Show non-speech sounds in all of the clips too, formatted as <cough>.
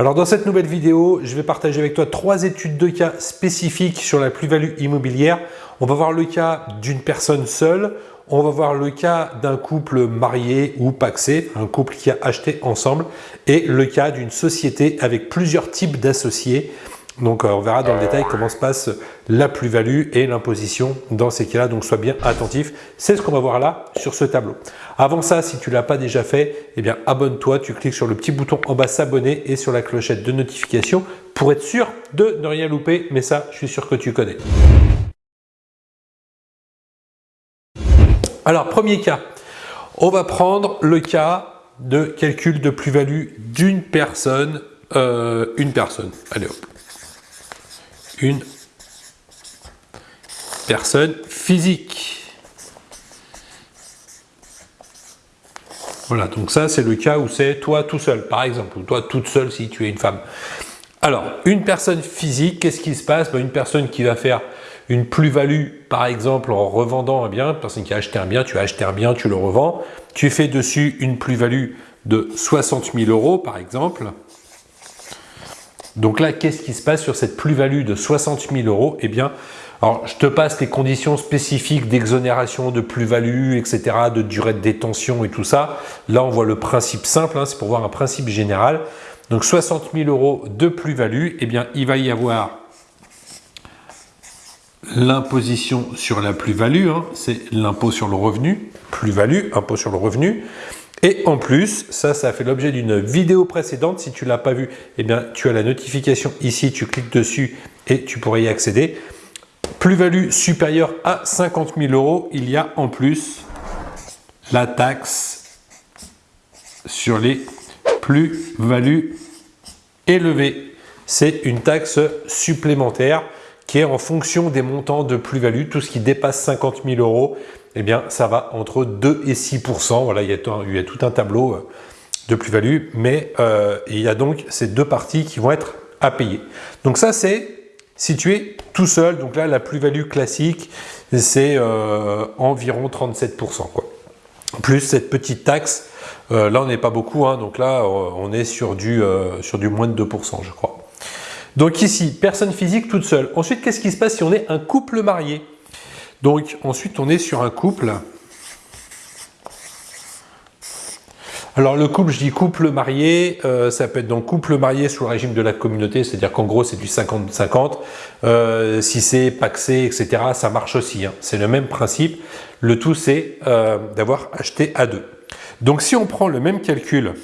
Alors dans cette nouvelle vidéo, je vais partager avec toi trois études de cas spécifiques sur la plus-value immobilière. On va voir le cas d'une personne seule, on va voir le cas d'un couple marié ou paxé, un couple qui a acheté ensemble, et le cas d'une société avec plusieurs types d'associés. Donc euh, on verra dans le détail comment se passe la plus-value et l'imposition dans ces cas-là. Donc sois bien attentif. C'est ce qu'on va voir là sur ce tableau. Avant ça, si tu ne l'as pas déjà fait, eh bien abonne-toi. Tu cliques sur le petit bouton en bas s'abonner et sur la clochette de notification pour être sûr de ne rien louper. Mais ça, je suis sûr que tu connais. Alors, premier cas. On va prendre le cas de calcul de plus-value d'une personne. Euh, une personne. Allez hop une personne physique. Voilà, donc ça c'est le cas où c'est toi tout seul, par exemple, ou toi toute seule si tu es une femme. Alors, une personne physique, qu'est-ce qui se passe? Ben, Une personne qui va faire une plus-value, par exemple, en revendant un bien, une personne qui a acheté un bien, tu as acheté un bien, tu le revends, tu fais dessus une plus-value de 60 000 euros, par exemple, donc là, qu'est-ce qui se passe sur cette plus-value de 60 000 euros? Eh bien, alors je te passe les conditions spécifiques d'exonération, de plus-value, etc., de durée de détention et tout ça. Là, on voit le principe simple, hein, c'est pour voir un principe général. Donc 60 000 euros de plus-value, eh bien, il va y avoir l'imposition sur la plus-value, hein, c'est l'impôt sur le revenu, plus-value, impôt sur le revenu. Et en plus, ça, ça a fait l'objet d'une vidéo précédente. Si tu ne l'as pas vu, eh bien, tu as la notification ici, tu cliques dessus et tu pourrais y accéder. Plus-value supérieure à 50 000 euros, il y a en plus la taxe sur les plus-values élevées. C'est une taxe supplémentaire qui est en fonction des montants de plus-value. Tout ce qui dépasse 50 000 euros, eh bien, ça va entre 2 et 6% Voilà, il y, a tout, a tout un tableau euh, de plus-value, mais euh, il y a donc ces deux parties qui vont être à payer. Donc ça, c'est si tu es tout seul. Donc là, la plus-value classique, c'est euh, environ 37% quoi. Plus cette petite taxe, là, on n'est pas beaucoup. Hein, donc là, on est sur du moins de 2% je crois. Donc ici, personne physique toute seule. Ensuite, qu'est-ce qui se passe si on est un couple marié? Donc ensuite on est sur un couple. Alors le couple, je dis couple marié, euh, ça peut être donc couple marié sous le régime de la communauté, c'est-à-dire qu'en gros c'est du 50-50. Euh, si c'est paxé, etc., ça marche aussi. Hein. C'est le même principe. Le tout c'est euh, d'avoir acheté à deux. Donc si on prend le même calcul,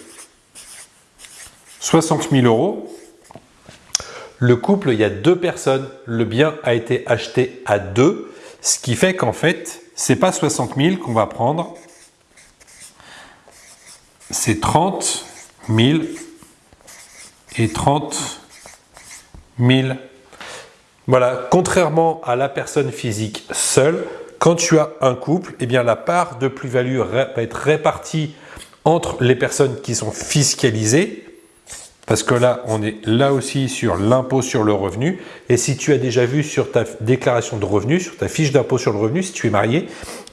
60 000 euros, le couple, il y a deux personnes, le bien a été acheté à deux, ce qui fait qu'en fait, c'est pas 60 000 qu'on va prendre, c'est 30 000 et 30 000. Voilà, contrairement à la personne physique seule, quand tu as un couple, eh bien la part de plus-value va être répartie entre les personnes qui sont fiscalisées parce que là, on est là aussi sur l'impôt sur le revenu. Et si tu as déjà vu sur ta déclaration de revenu, sur ta fiche d'impôt sur le revenu, si tu es marié,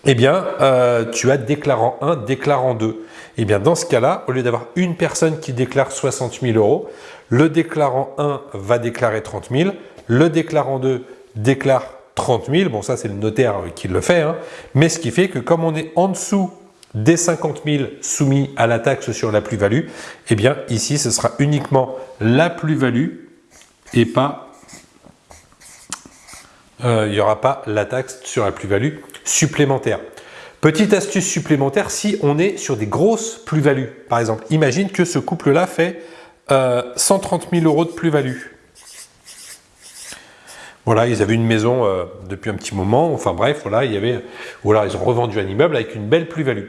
eh bien, euh, tu as déclarant 1, déclarant 2. Eh bien, dans ce cas-là, au lieu d'avoir une personne qui déclare 60 000 euros, le déclarant 1 va déclarer 30 000, le déclarant 2 déclare 30 000. Bon, ça, c'est le notaire qui le fait. Hein. Mais ce qui fait que comme on est en dessous des 50 000 soumis à la taxe sur la plus-value, eh bien ici ce sera uniquement la plus-value et pas euh, il n'y aura pas la taxe sur la plus-value supplémentaire. Petite astuce supplémentaire, si on est sur des grosses plus-values, par exemple, imagine que ce couple-là fait 130 euh, 000 euros de plus-value. Voilà, ils avaient une maison euh, depuis un petit moment, enfin bref, voilà, il y avait, voilà, ils ont revendu un immeuble avec une belle plus-value.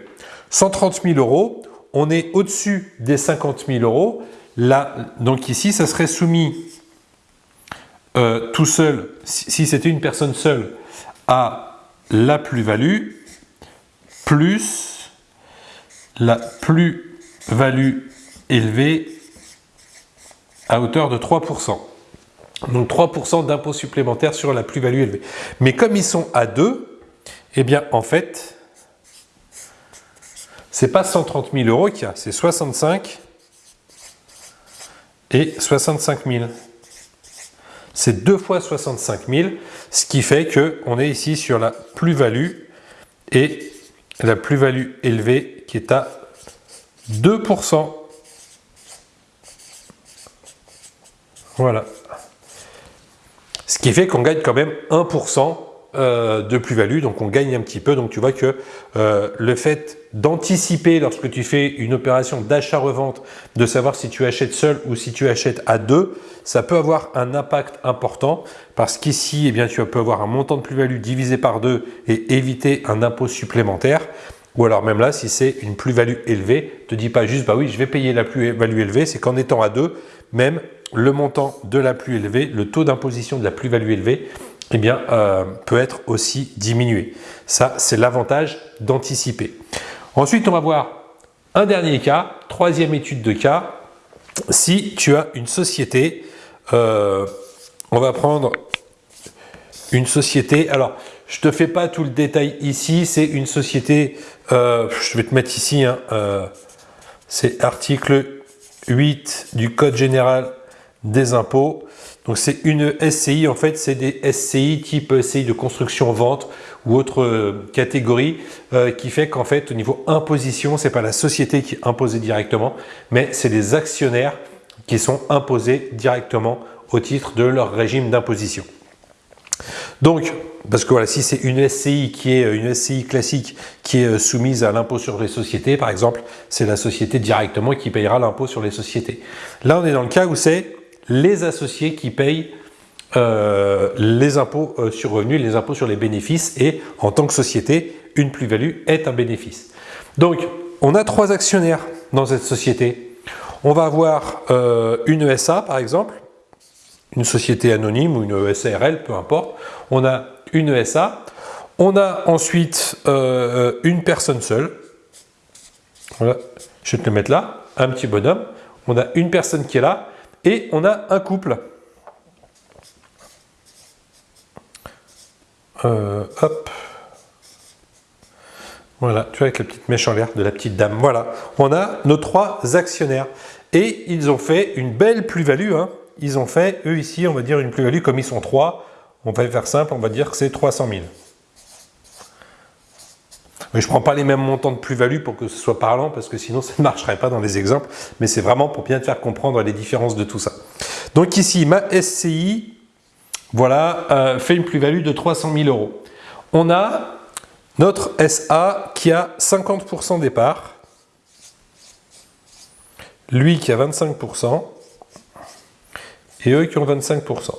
130 000 euros, on est au-dessus des 50 000 euros. Là, donc ici, ça serait soumis euh, tout seul, si, c'était une personne seule, à la plus-value plus la plus-value élevée à hauteur de 3%. Donc 3% d'impôt supplémentaire sur la plus-value élevée. Mais comme ils sont à 2, eh bien en fait, c'est pas 130 000 euros qu'il y a, c'est 65 et 65 000. C'est deux fois 65 000, ce qui fait qu'on est ici sur la plus-value et la plus-value élevée qui est à 2%. Voilà. Ce qui fait qu'on gagne quand même 1% euh, de plus-value, donc on gagne un petit peu. Donc tu vois que euh, le fait d'anticiper lorsque tu fais une opération d'achat-revente, de savoir si tu achètes seul ou si tu achètes à deux, ça peut avoir un impact important parce qu'ici, eh bien, tu peux avoir un montant de plus-value divisé par deux et éviter un impôt supplémentaire. Ou alors même là, si c'est une plus-value élevée, te dis pas juste, bah oui, je vais payer la plus-value élevée, c'est qu'en étant à deux, même le montant de la plus élevée, le taux d'imposition de la plus-value élevée, eh bien, euh, peut être aussi diminué. Ça, c'est l'avantage d'anticiper. Ensuite, on va voir un dernier cas, troisième étude de cas. Si tu as une société, euh, on va prendre une société. Alors, je ne te fais pas tout le détail ici. C'est une société, euh, je vais te mettre ici, hein, c'est article 8 du Code général des impôts. Donc c'est une SCI, en fait c'est des SCI type SCI de construction-vente ou autre euh, catégorie euh, qui fait qu'en fait au niveau imposition, c'est pas la société qui est imposée directement, mais c'est les actionnaires qui sont imposés directement au titre de leur régime d'imposition. Donc, parce que voilà, si c'est une SCI qui est euh, une SCI classique qui est soumise à l'impôt sur les sociétés, par exemple, c'est la société directement qui payera l'impôt sur les sociétés. Là, on est dans le cas où c'est les associés qui payent euh, les impôts euh, sur revenus, les impôts sur les bénéfices et en tant que société, une plus-value est un bénéfice. Donc, on a trois actionnaires dans cette société. On va avoir euh, une ESA par exemple, une société anonyme ou une SARL, peu importe. On a une ESA. On a ensuite une personne seule. Je vais te le mettre là, un petit bonhomme. On a une personne qui est là et on a un couple. Euh, hop. Voilà, tu vois avec la petite mèche en l'air de la petite dame. Voilà, on a nos trois actionnaires. Et ils ont fait une belle plus-value. Hein. Ils ont fait, eux ici, on va dire une plus-value, comme ils sont trois, on va faire simple, on va dire que c'est 300 000. Je ne prends pas les mêmes montants de plus-value pour que ce soit parlant, parce que sinon <laughs> ça ne marcherait pas dans les exemples, mais c'est vraiment pour bien te faire comprendre les différences de tout ça. Donc ici, ma SCI, voilà, euh, fait une plus-value de 300 000 euros. On a notre SA qui a 50% départ, lui qui a 25%, et eux qui ont 25%.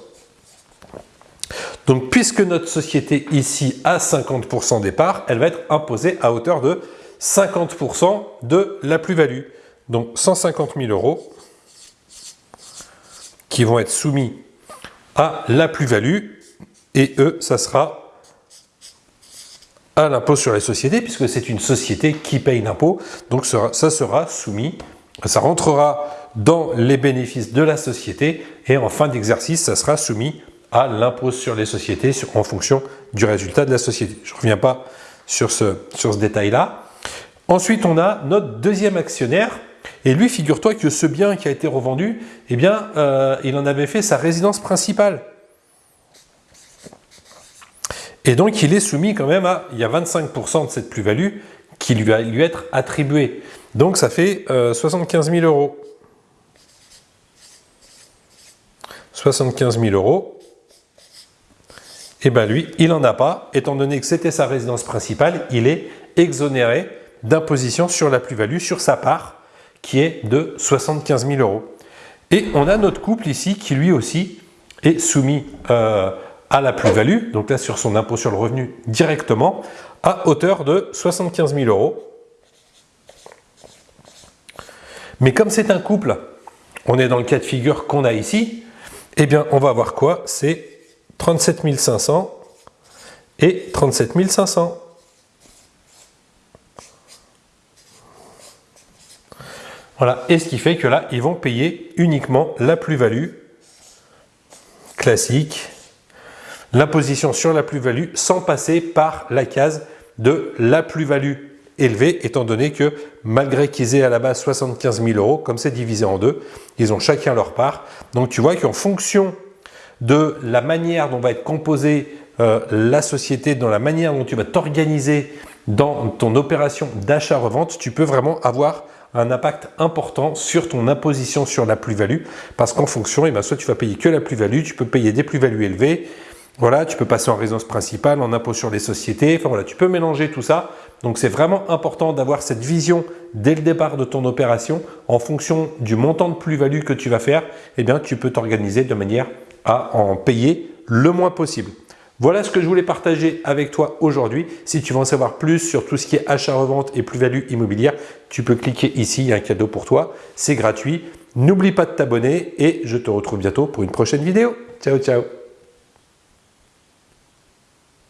Donc, puisque notre société ici a 50% départ, elle va être imposée à hauteur de 50% de la plus-value. Donc, 150 000 euros qui vont être soumis à la plus-value et eux, ça sera à l'impôt sur les sociétés puisque c'est une société qui paye l'impôt. Donc, ça sera soumis, ça rentrera dans les bénéfices de la société et en fin d'exercice, ça sera soumis à l'impôt sur les sociétés en fonction du résultat de la société. Je ne reviens pas sur ce, sur ce détail-là. Ensuite, on a notre deuxième actionnaire. Et lui, figure-toi que ce bien qui a été revendu, eh bien, euh, il en avait fait sa résidence principale. Et donc, il est soumis quand même à, il y a 25% de cette plus-value qui lui va lui être attribuée. Donc, ça fait 75 euh, 000 euros. 75 000 euros eh bien lui, il n'en a pas, étant donné que c'était sa résidence principale, il est exonéré d'imposition sur la plus-value, sur sa part, qui est de 75 000 euros. Et on a notre couple ici qui lui aussi est soumis euh, à la plus-value, donc là sur son impôt sur le revenu directement, à hauteur de 75 000 euros. Mais comme c'est un couple, on est dans le cas de figure qu'on a ici, eh bien on va avoir quoi? C'est 37 500 et 37 500. Voilà, et ce qui fait que là, ils vont payer uniquement la plus-value classique, l'imposition sur la plus-value sans passer par la case de la plus-value élevé, étant donné que malgré qu'ils aient à la base 75 000 euros, comme c'est divisé en deux, ils ont chacun leur part. Donc tu vois qu'en fonction de la manière dont va être composée euh, la société, dans la manière dont tu vas t'organiser dans ton opération d'achat-revente, tu peux vraiment avoir un impact important sur ton imposition sur la plus-value. Parce qu'en fonction, eh ben, soit tu vas payer que la plus-value, tu peux payer des plus-values élevées, voilà, tu peux passer en résidence principale, en impôt sur les sociétés, voilà, tu peux mélanger tout ça. Donc c'est vraiment important d'avoir cette vision dès le départ de ton opération. En fonction du montant de plus-value que tu vas faire, eh bien tu peux t'organiser de manière à en payer le moins possible. Voilà ce que je voulais partager avec toi aujourd'hui. Si tu veux en savoir plus sur tout ce qui est achat-revente et plus-value immobilière, tu peux cliquer ici, il y a un cadeau pour toi, c'est gratuit. N'oublie pas de t'abonner et je te retrouve bientôt pour une prochaine vidéo. Ciao, ciao